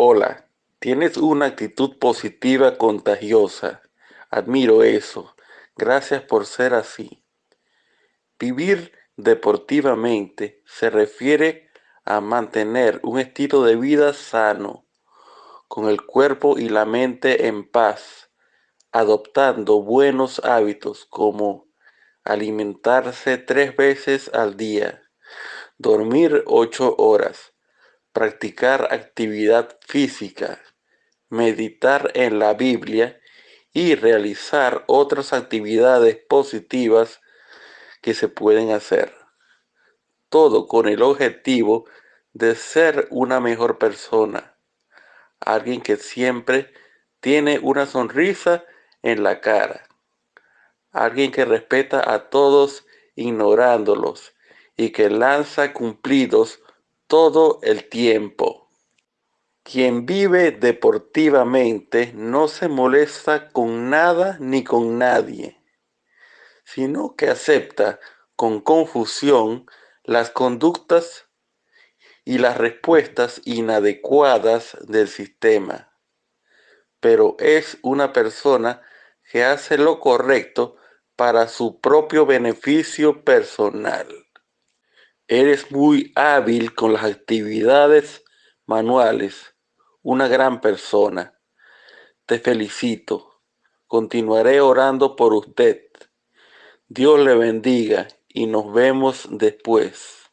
Hola, tienes una actitud positiva contagiosa. Admiro eso. Gracias por ser así. Vivir deportivamente se refiere a mantener un estilo de vida sano, con el cuerpo y la mente en paz, adoptando buenos hábitos como alimentarse tres veces al día, dormir ocho horas, practicar actividad física, meditar en la Biblia y realizar otras actividades positivas que se pueden hacer. Todo con el objetivo de ser una mejor persona. Alguien que siempre tiene una sonrisa en la cara. Alguien que respeta a todos ignorándolos y que lanza cumplidos todo el tiempo. Quien vive deportivamente no se molesta con nada ni con nadie, sino que acepta con confusión las conductas y las respuestas inadecuadas del sistema. Pero es una persona que hace lo correcto para su propio beneficio personal. Eres muy hábil con las actividades manuales, una gran persona. Te felicito. Continuaré orando por usted. Dios le bendiga y nos vemos después.